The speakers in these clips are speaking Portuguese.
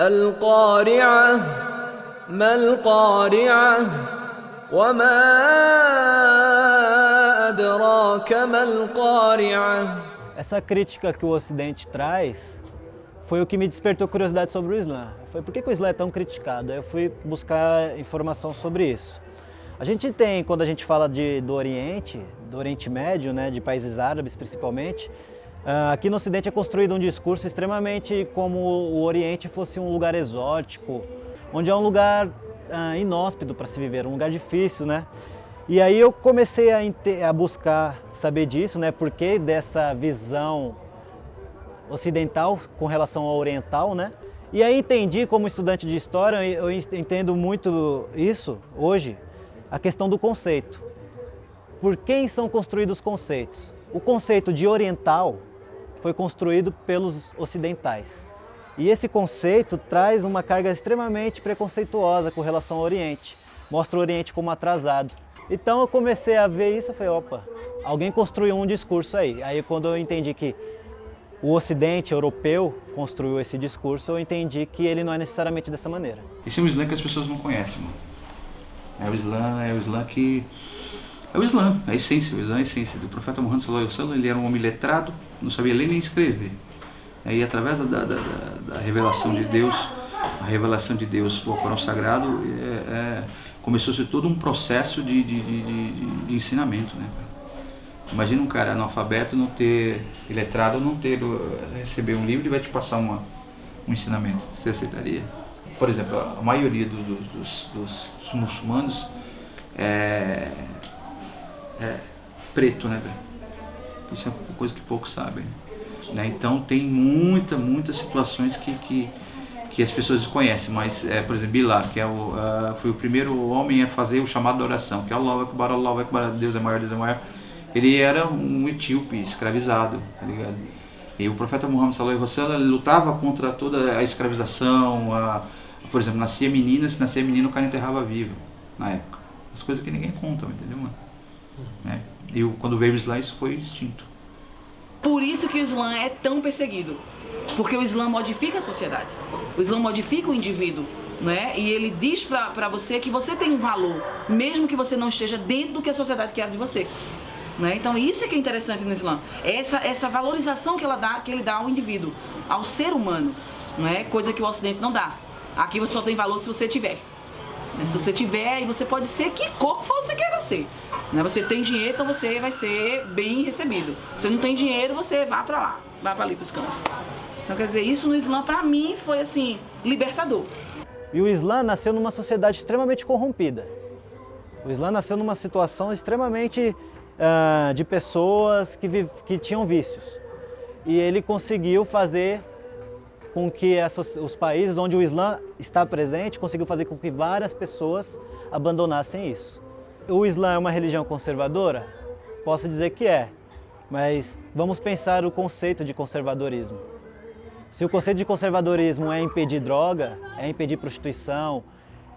القارعة ما القارعة وما أدراك ما القارعة Essa crítica que o Ocidente traz foi o que me despertou curiosidade sobre o Islã. Foi por que, que o Islã é tão criticado? Eu fui buscar informação sobre isso. A gente tem, quando a gente fala de, do Oriente, do Oriente Médio, né, de países árabes principalmente, uh, aqui no Ocidente é construído um discurso extremamente como o Oriente fosse um lugar exótico, onde é um lugar uh, inóspito para se viver, um lugar difícil, né? E aí eu comecei a, a buscar saber disso, né? Por que dessa visão ocidental com relação ao oriental, né? E aí entendi, como estudante de história, eu entendo muito isso hoje, a questão do conceito. Por quem são construídos os conceitos? O conceito de oriental foi construído pelos ocidentais. E esse conceito traz uma carga extremamente preconceituosa com relação ao Oriente. Mostra o Oriente como atrasado. Então eu comecei a ver isso e falei, opa, alguém construiu um discurso aí. Aí quando eu entendi que o ocidente europeu construiu esse discurso, eu entendi que ele não é necessariamente dessa maneira. Esse é um Islã que as pessoas não conhecem, mano. É o Islã, é o Islã que... É o Islã, a essência, o Islã é a essência. Do profeta Muhammad sallallahu ele era um homem letrado, não sabia ler nem escrever. Aí através da, da, da, da revelação de Deus, a revelação de Deus, o Corão Sagrado, é, é começou-se todo um processo de, de, de, de, ensinamento. Né? Imagina um cara analfabeto não ter, letrado, não ter, receber um livro e vai te passar uma, um ensinamento. Você aceitaria? Por exemplo, a maioria do, do, dos, dos, dos, muçulmanos é, é preto, né? Isso é uma coisa que poucos sabem. Né? Então tem muita, muitas situações que, que que as pessoas desconhecem, mas, é, por exemplo, Bilal, que é o, uh, foi o primeiro homem a fazer o chamado de oração, que é Allah Akbar, Allah Akbar, Deus é maior, Deus é maior. Ele era um etíope, escravizado, tá ligado? E o profeta Muhammad sallallahu alaihi lutava contra toda a escravização, a, por exemplo, nascia menina, se nascia menino o cara enterrava vivo, na época. As coisas que ninguém conta, entendeu, mano? É. E quando veio o Islã, isso foi extinto. Por isso que o Islã é tão perseguido. Porque o Islã modifica a sociedade. O Islã modifica o indivíduo. Né? E ele diz para você que você tem um valor, mesmo que você não esteja dentro do que a sociedade quer de você. Né? Então isso é que é interessante no Islã. Essa, essa valorização que, ela dá, que ele dá ao indivíduo, ao ser humano. Né? Coisa que o Ocidente não dá. Aqui você só tem valor se você tiver. Né? Se você tiver, e você pode ser que que você queira ser. Né? Você tem dinheiro, então você vai ser bem recebido. Se não tem dinheiro, você vá para lá, vá para ali para os cantos. Então, quer dizer, isso no Islã, para mim, foi assim, libertador. E o Islã nasceu numa sociedade extremamente corrompida. O Islã nasceu numa situação extremamente uh, de pessoas que, que tinham vícios. E ele conseguiu fazer com que os países onde o Islã está presente, conseguiu fazer com que várias pessoas abandonassem isso. O Islã é uma religião conservadora? Posso dizer que é, mas vamos pensar o conceito de conservadorismo. Se o conceito de conservadorismo é impedir droga, é impedir prostituição,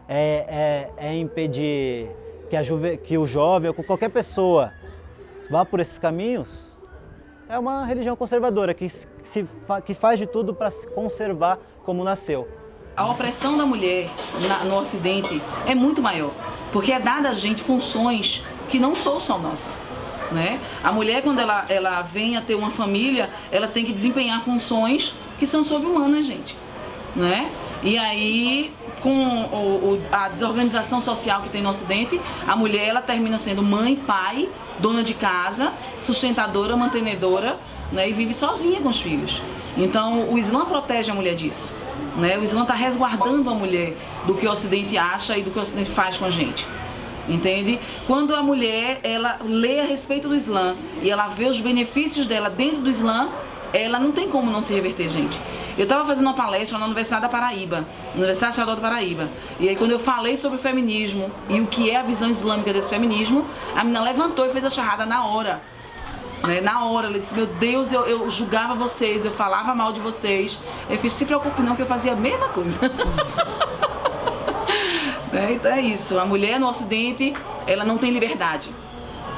é, é, é impedir que, a juve, que o jovem ou qualquer pessoa vá por esses caminhos, é uma religião conservadora que, se, que faz de tudo para se conservar como nasceu. A opressão da mulher na, no Ocidente é muito maior, porque é dada a gente funções que não são só nossas. Né? A mulher, quando ela, ela vem a ter uma família, ela tem que desempenhar funções que são sobre-humanas, gente. Né? E aí, com o, o, a desorganização social que tem no Ocidente, a mulher ela termina sendo mãe, pai, dona de casa, sustentadora, mantenedora, né? e vive sozinha com os filhos. Então, o Islã protege a mulher disso. Né? O Islã está resguardando a mulher do que o Ocidente acha e do que o Ocidente faz com a gente entende? Quando a mulher, ela lê a respeito do Islã e ela vê os benefícios dela dentro do Islã, ela não tem como não se reverter, gente. Eu estava fazendo uma palestra na Universidade da Paraíba, Universidade Estadual da Paraíba. E aí quando eu falei sobre o feminismo e o que é a visão islâmica desse feminismo, a menina levantou e fez a charrada na hora. Né? Na hora, ela disse, meu Deus, eu, eu julgava vocês, eu falava mal de vocês. Eu fiz, se preocupe não, que eu fazia a mesma coisa. Né? Então é isso, a mulher no ocidente, ela não tem liberdade.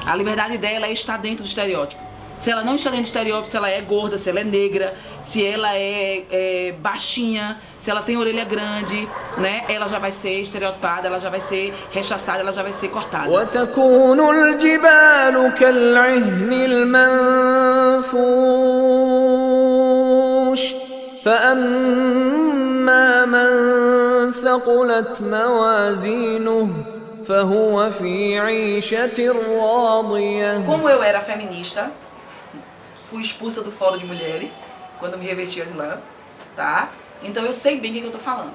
A liberdade dela é estar dentro do estereótipo Se ela não está dentro do estereótipo, se ela é gorda, se ela é negra, se ela é, é baixinha, se ela tem orelha grande, né? Ela já vai ser estereotipada, ela já vai ser rechaçada, ela já vai ser cortada. وتكون الجبال كالعهن المنفوش فأما من ثقلت موازينه فهو في عيشة راضية Como eu era feminista, fui expulsa do fórum de mulheres quando me reverti ao Islã, tá? Então eu sei bem o que eu tô falando.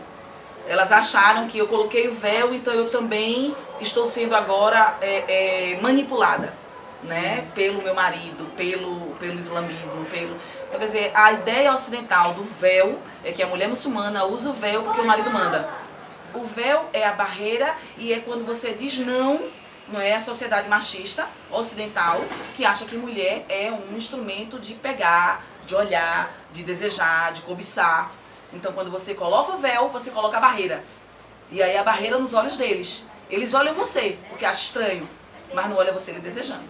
Elas acharam que eu coloquei o véu, então eu também estou sendo agora é, é, manipulada, né? Pelo meu marido, pelo, pelo islamismo, pelo... Então, quer dizer, a ideia ocidental do véu é que a mulher muçulmana usa o véu porque o marido manda. O véu é a barreira e é quando você diz não, não é a sociedade machista ocidental que acha que mulher é um instrumento de pegar, de olhar, de desejar, de cobiçar. Então quando você coloca o véu, você coloca a barreira. E aí a barreira nos olhos deles. Eles olham você, porque acham estranho, mas não olha você ele desejando.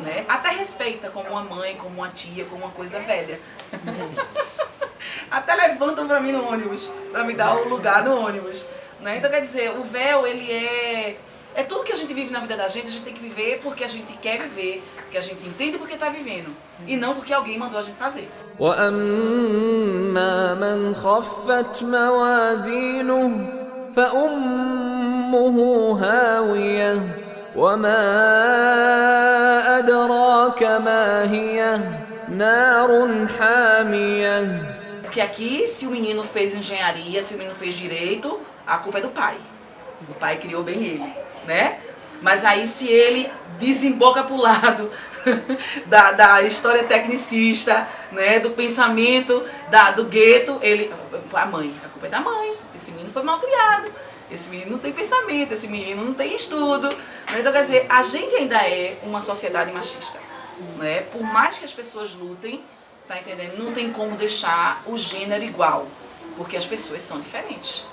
Né? Até respeita como uma mãe, como uma tia, como uma coisa velha. Até levantam pra mim no ônibus, pra me dar o lugar no ônibus. Né? Então quer dizer, o véu ele é é tudo que a gente vive na vida da gente, a gente tem que viver porque a gente quer viver, porque a gente entende porque está vivendo e não porque alguém mandou a gente fazer. وأما من خفت موازينه فأمه هاوية وما أدراك ما هي نار حامية Porque aqui, se o menino fez engenharia, se o menino fez direito, a culpa é do pai. O pai criou bem ele, né? Mas aí se ele desemboca pro lado da, da história tecnicista, né, do pensamento da, do gueto, ele. A mãe, a culpa é da mãe. Esse menino foi mal criado. Esse menino não tem pensamento, esse menino não tem estudo. Né? Então, quer dizer, a gente ainda é uma sociedade machista. Né? Por mais que as pessoas lutem, tá entendendo? Não tem como deixar o gênero igual, porque as pessoas são diferentes.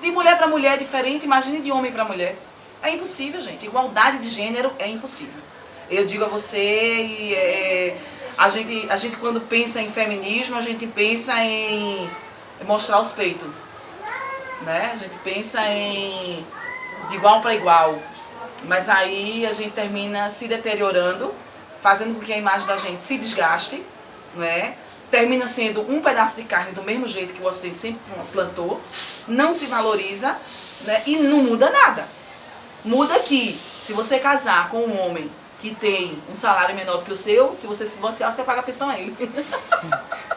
De mulher para mulher é diferente, imagine de homem para mulher. É impossível, gente. Igualdade de gênero é impossível. Eu digo a você, e, é, a, gente, a gente quando pensa em feminismo, a gente pensa em mostrar os peitos. Né? A gente pensa em de igual para igual. Mas aí a gente termina se deteriorando, fazendo com que a imagem da gente se desgaste, né? termina sendo um pedaço de carne do mesmo jeito que o Ocidente sempre plantou, não se valoriza né? e não muda nada. Muda que, se você casar com um homem que tem um salário menor do que o seu, se você se divorciar, você paga a pensão a ele.